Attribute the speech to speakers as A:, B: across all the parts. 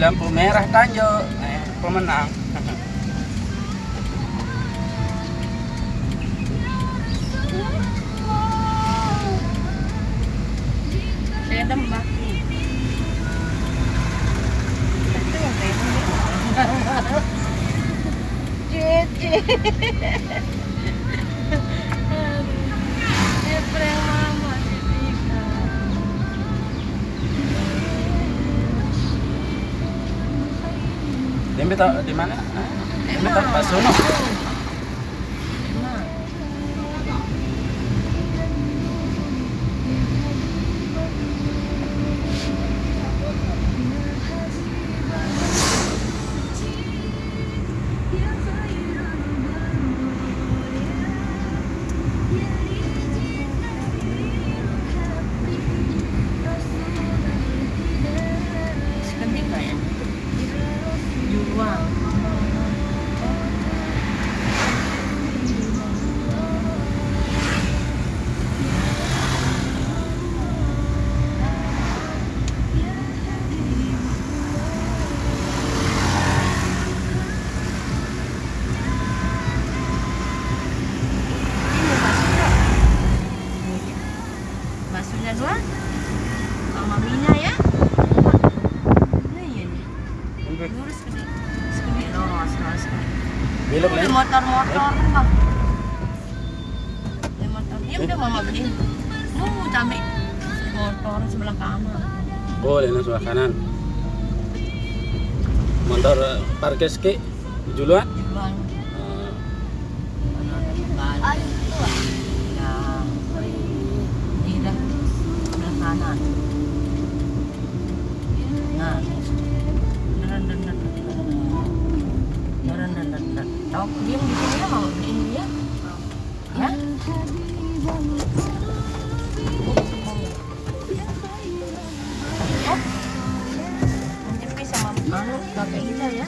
A: lampu merah Tanjo eh, pemenang.
B: Saya tembak
A: Jet, jet. Di mana? Ini mana? Pak Sono.
B: podcast ki mau pakai kita ya.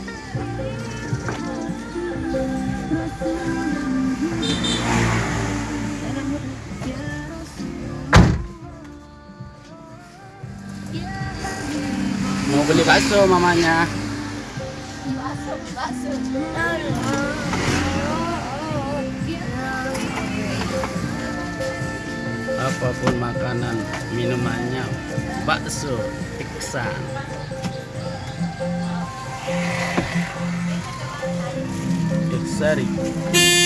A: Mau beli bakso mamanya? Bakso
B: bakso. Apa pun
A: makanan minumannya bakso
B: iksan setting.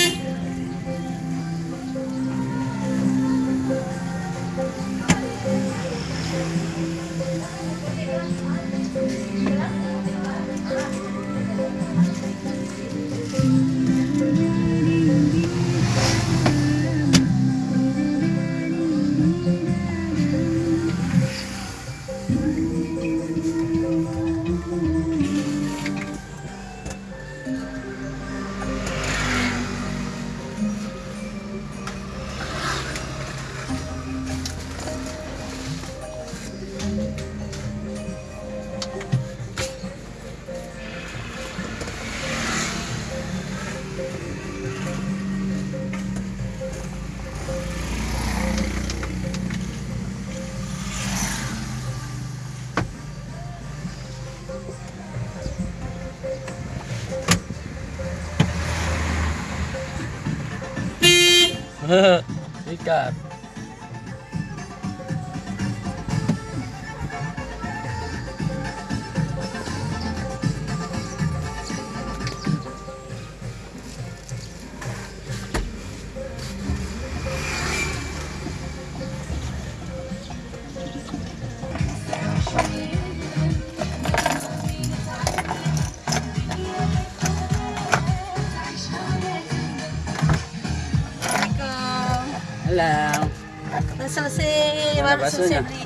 B: 谢
A: 谢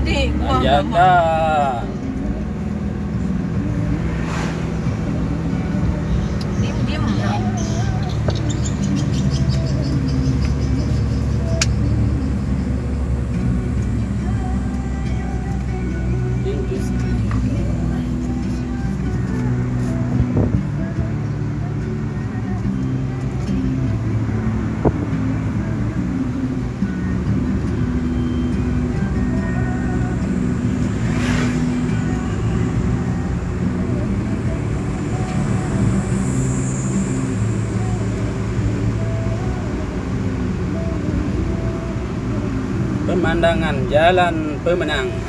B: Hindi. Ayan
A: na. Pemandangan Jalan Pemenang.
B: Aku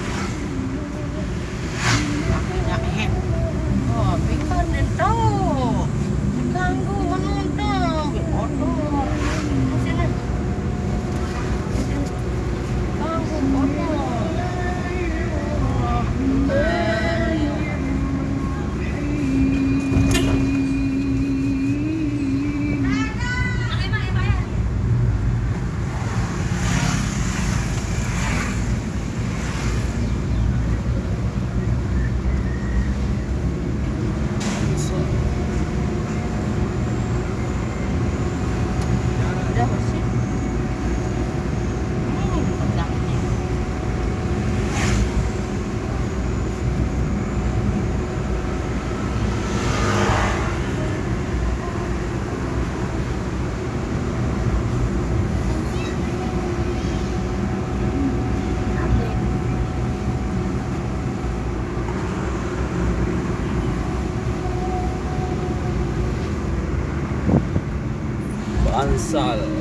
A: Bansal.
C: kita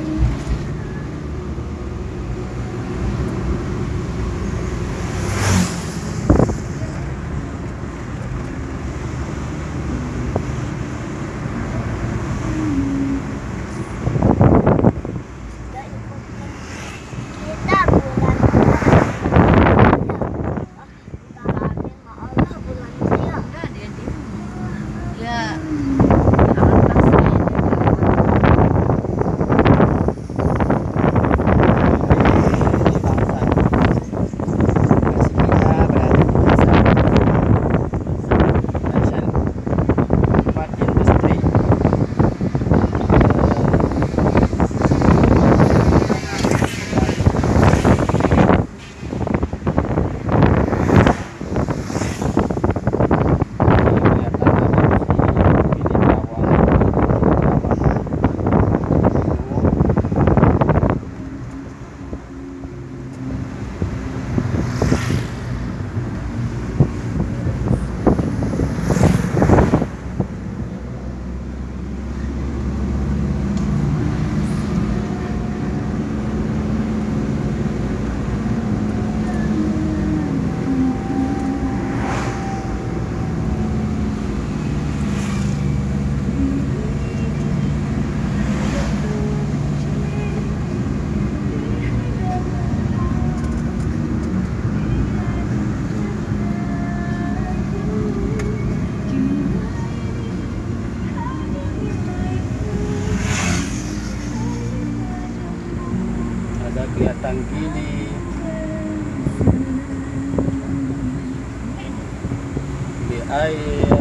A: Gini. Di air.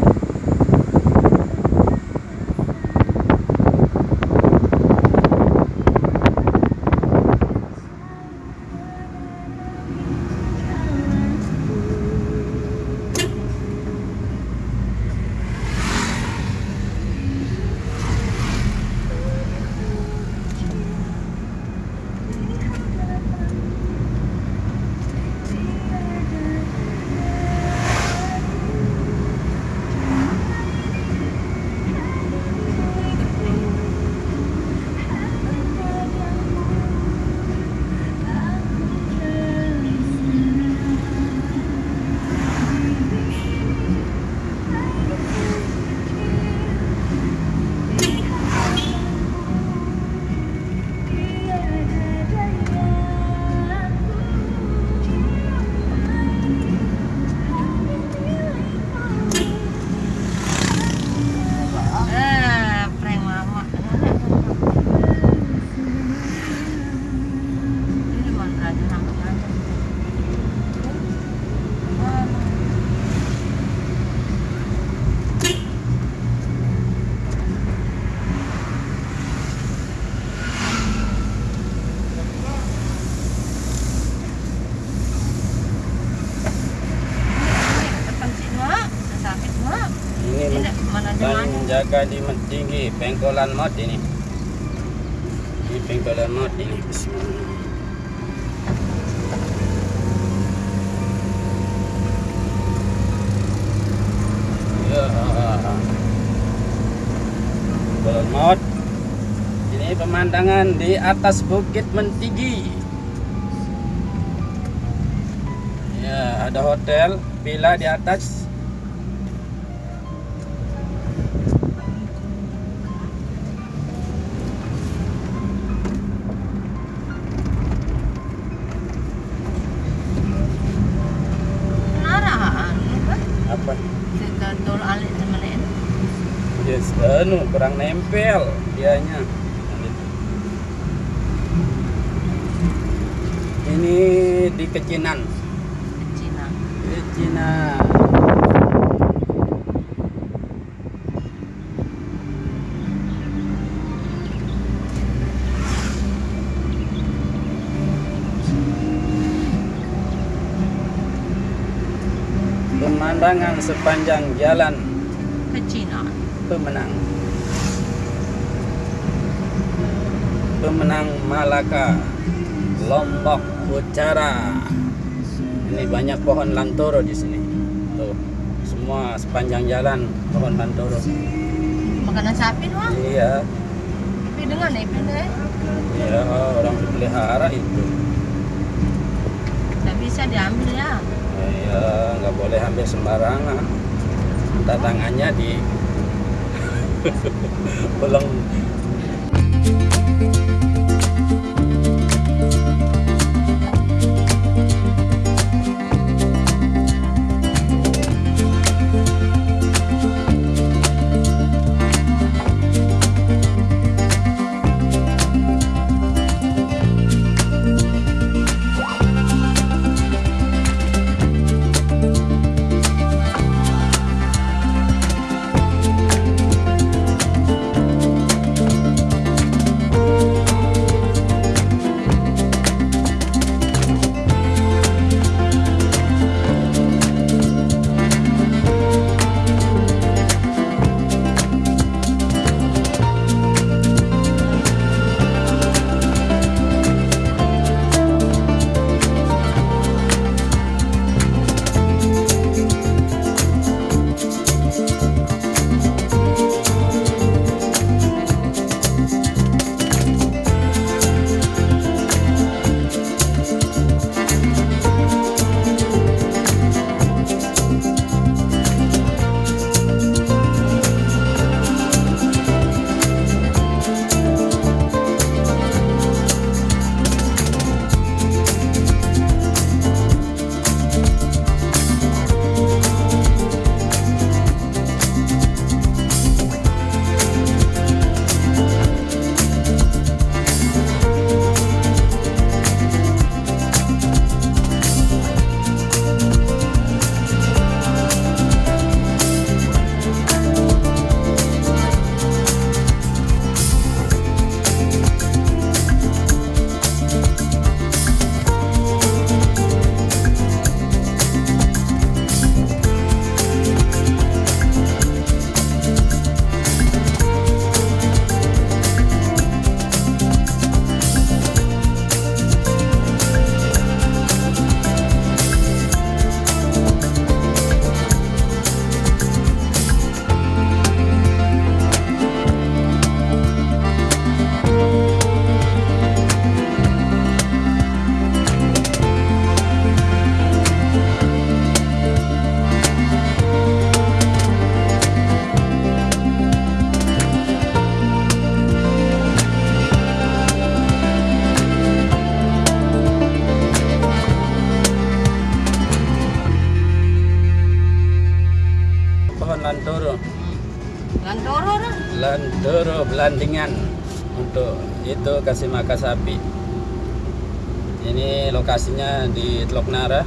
B: Eh, prank mama. Ini mantra aja namanya. Depan sini, Mak. Sakit, Mak.
A: Ini
B: Ini mana dia
A: Ban
B: mana?
A: jaga di tinggi pengkolan mod ini. Ini pengkolan mod ini. Ya. Mod. Ini pemandangan di atas Bukit Mentigi. ada hotel, villa di atas. Anu kurang nempel dianya. Ini di Kecinan.
B: Cina.
A: Kecinan. Pemandangan sepanjang jalan
B: Ke Cina.
A: pemenang. Pemenang Malaka, Lombok Utara. Ini banyak pohon lantoro di sini. Tuh, semua sepanjang jalan pohon lantoro.
B: Makanan sapi doang.
A: Iya,
B: Tapi dengan nih pindah.
A: iya orang pelihara itu.
B: Tak bisa diambil ya.
A: Iya, nggak boleh ambil sembarangan. Tangannya di belum pohon untuk itu kasih makan sapi. Ini lokasinya di Teluk Nara.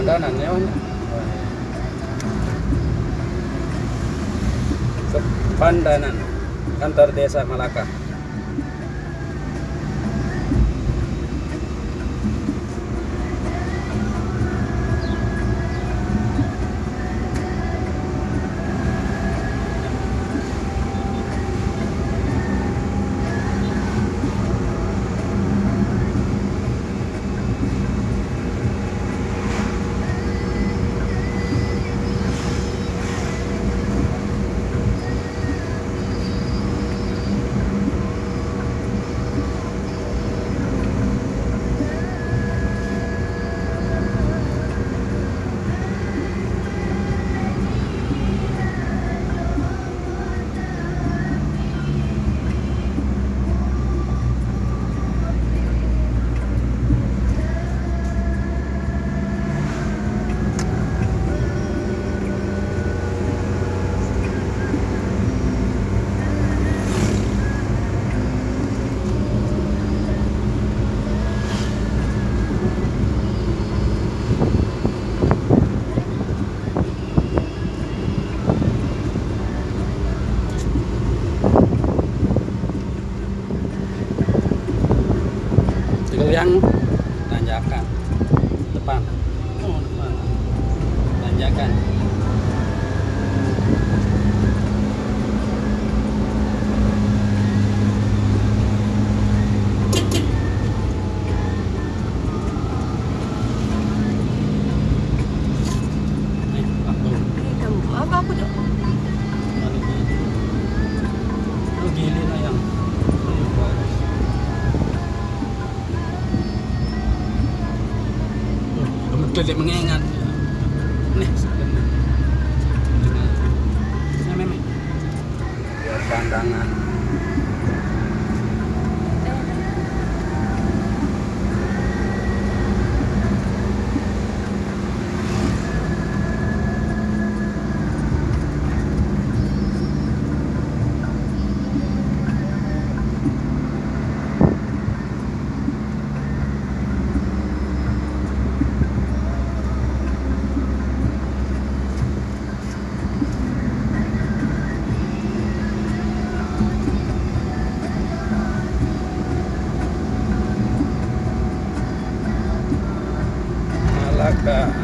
A: Pandanan, ya Pandanan kantor desa Malaka. itu mengingat. Yeah.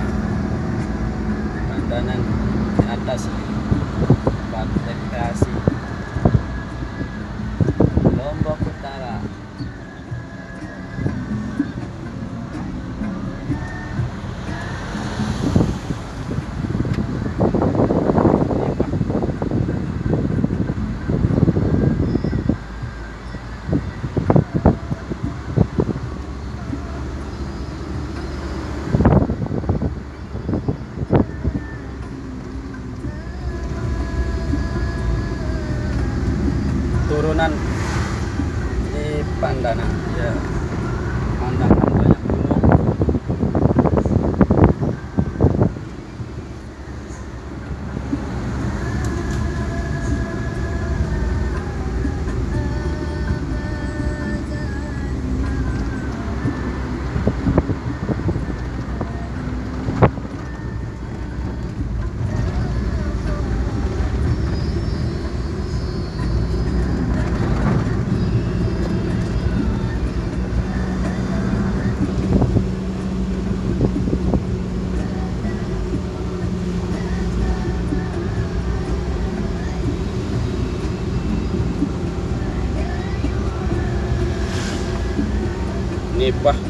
A: ini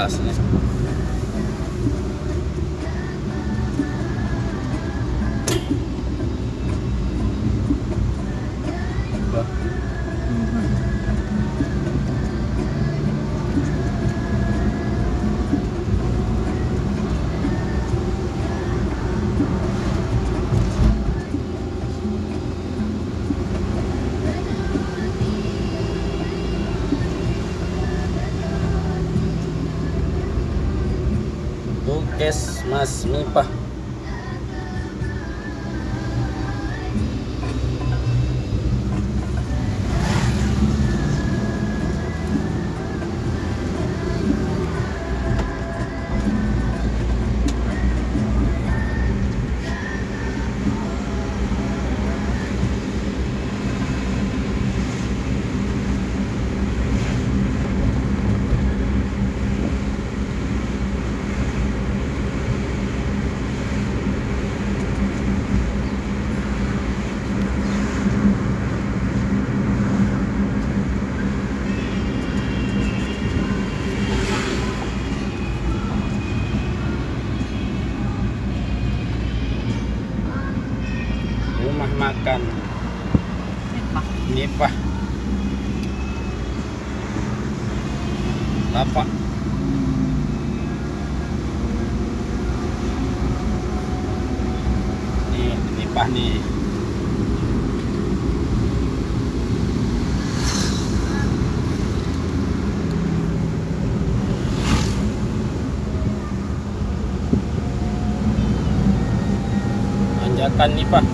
A: ますね。Mas Mipah Rumah makan
B: Mipah.
A: Mipah Lapak Nih, Mipah nih Tanjakan Mipah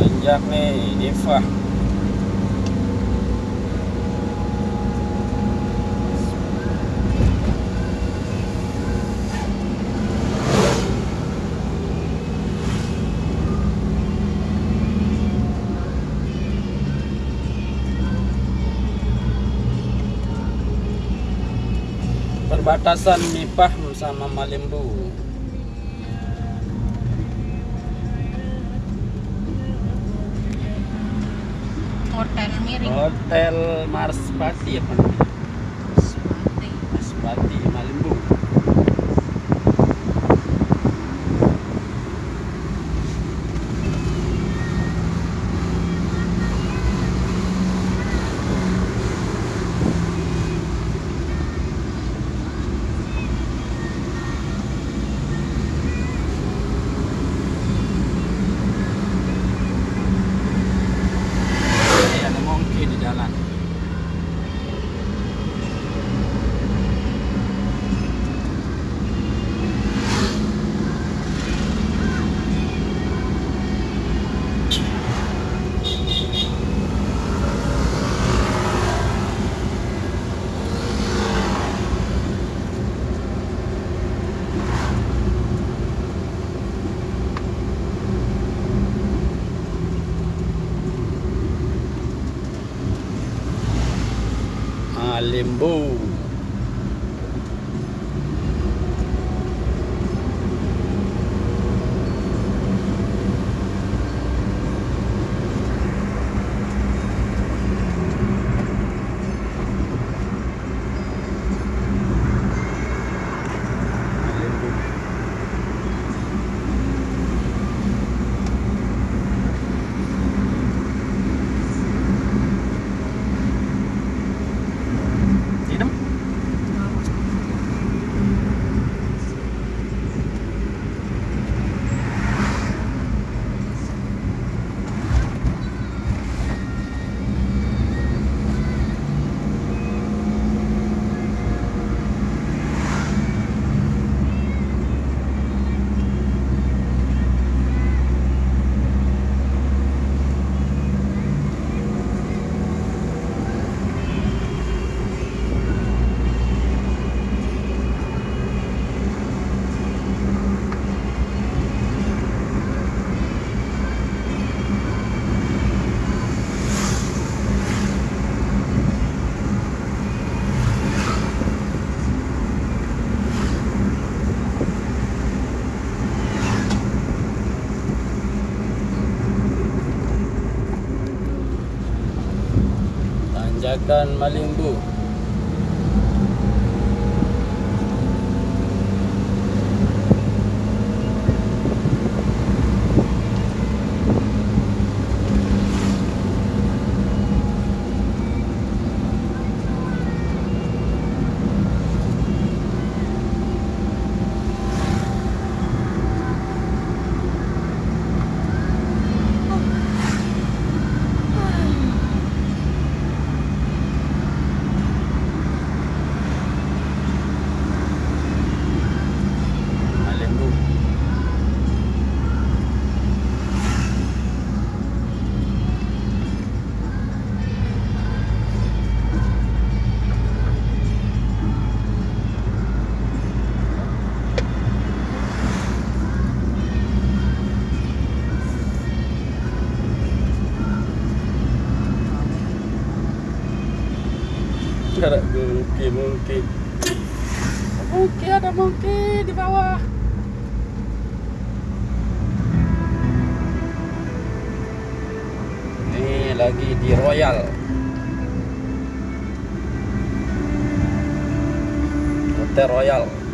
A: Nanjak nih, Diva. Perbatasan Mipah sama Malimbu.
B: Hotel miring.
A: Hotel Marspati apa namanya?
B: Sepati.
A: Marspati Malimbu. Ini ada monkey di jalan. Malimbu. Malimbu. Minum? Malimbu Malimbu Royal